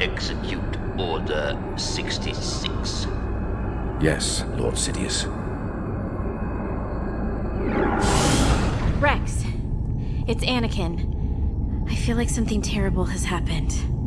execute Order 66? Yes, Lord Sidious. Rex, it's Anakin. I feel like something terrible has happened.